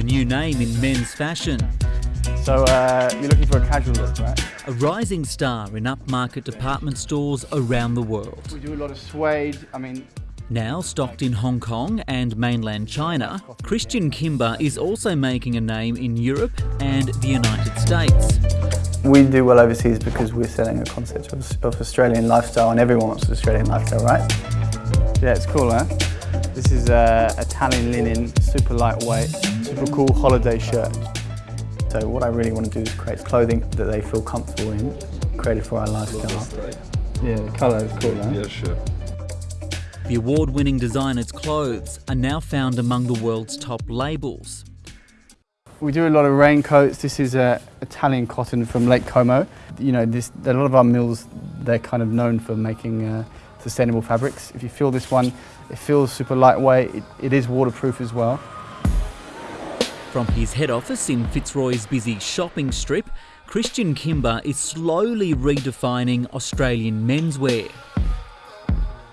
a new name in men's fashion. So uh, you're looking for a casual look, right? A rising star in upmarket department stores around the world. We do a lot of suede. I mean, Now stocked in Hong Kong and mainland China, Christian Kimber is also making a name in Europe and the United States. We do well overseas because we're selling a concept of, of Australian lifestyle and everyone wants Australian lifestyle, right? yeah, it's cool, huh? This is uh, Italian linen, super lightweight, super cool holiday shirt. So what I really want to do is create clothing that they feel comfortable in, created for our lifestyle. Yeah, the colour is cool, huh? Yeah, sure. The award winning designer's clothes are now found among the world's top labels. We do a lot of raincoats. This is uh, Italian cotton from Lake Como. You know, this, a lot of our mills, they're kind of known for making uh, sustainable fabrics. If you feel this one, it feels super lightweight. It, it is waterproof as well. From his head office in Fitzroy's busy shopping strip, Christian Kimber is slowly redefining Australian menswear.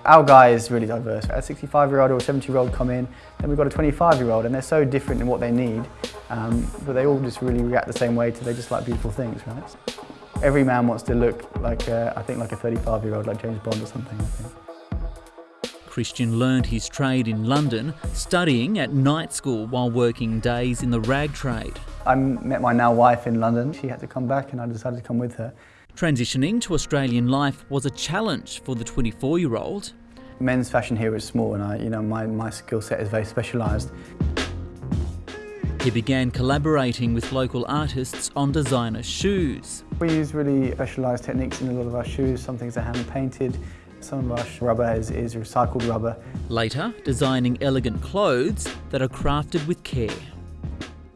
Our guy is really diverse. A 65 year old or a 70 year old come in, then we've got a 25 year old and they're so different in what they need, um, but they all just really react the same way to they just like beautiful things, right? Every man wants to look like, uh, I think like a 35 year old, like James Bond or something. Christian learned his trade in London, studying at night school while working days in the rag trade. I met my now wife in London. She had to come back and I decided to come with her. Transitioning to Australian life was a challenge for the 24 year old. Men's fashion here is small and I, you know, my, my skill set is very specialised. He began collaborating with local artists on designer shoes. We use really specialised techniques in a lot of our shoes. Some things are hand painted, some of our rubber is, is recycled rubber. Later, designing elegant clothes that are crafted with care.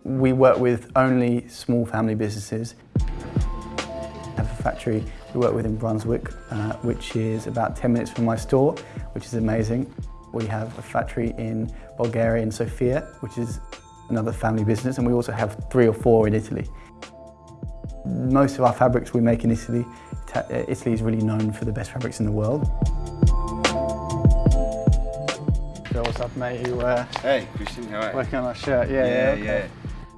We work with only small family businesses. I have a factory we work with in Brunswick, uh, which is about 10 minutes from my store, which is amazing. We have a factory in Bulgaria, in Sofia, which is another family business, and we also have three or four in Italy. Most of our fabrics we make in Italy. Uh, Italy is really known for the best fabrics in the world. So what's up, mate? You uh, Hey, Christian, how are you? working on our shirt? Yeah, Yeah, okay. yeah.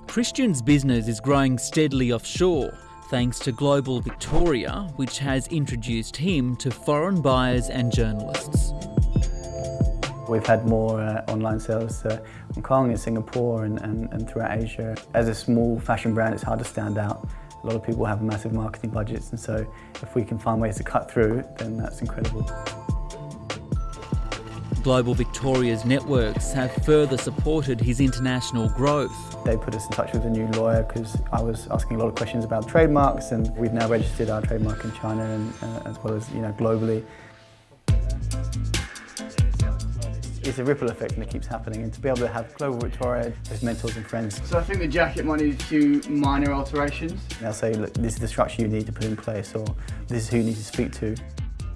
Christian's business is growing steadily offshore thanks to Global Victoria, which has introduced him to foreign buyers and journalists. We've had more uh, online sales to Hong Kong and Singapore and, and, and throughout Asia. As a small fashion brand, it's hard to stand out. A lot of people have massive marketing budgets, and so if we can find ways to cut through, then that's incredible. Global Victoria's networks have further supported his international growth. They put us in touch with a new lawyer because I was asking a lot of questions about trademarks, and we've now registered our trademark in China and uh, as well as you know globally. It's a ripple effect and it keeps happening, and to be able to have Global Victoria as mentors and friends So I think the jacket might need a few minor alterations. They'll say, look, this is the structure you need to put in place, or this is who you need to speak to.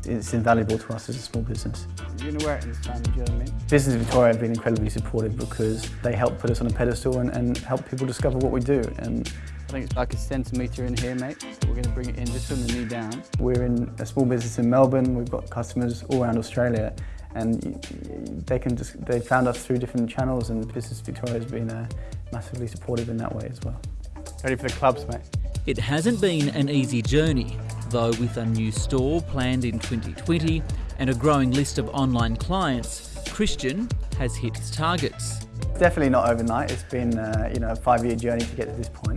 It's invaluable to us as a small business. You're gonna wear it this time, do you know what I mean? Business Victoria have been incredibly supportive because they help put us on a pedestal and, and help people discover what we do. And I think it's like a centimetre in here, mate. So We're gonna bring it in just from the knee down. we're in a small business in Melbourne. We've got customers all around Australia, and y- y- they can just they found us through different channels. And Business Victoria has been uh, massively supportive in that way as well. Ready for the clubs, mate? It hasn't been an easy journey, though, with a new store planned in 2020 and a growing list of online clients, Christian has hit his targets. Definitely not overnight. It's been uh, you know a five-year journey to get to this point,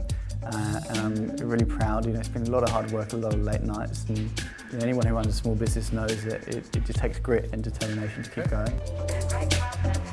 Um, and I'm really proud. You know, it's been a lot of hard work, a lot of late nights, and you know, anyone who runs a small business knows that it, it just takes grit and determination to keep going.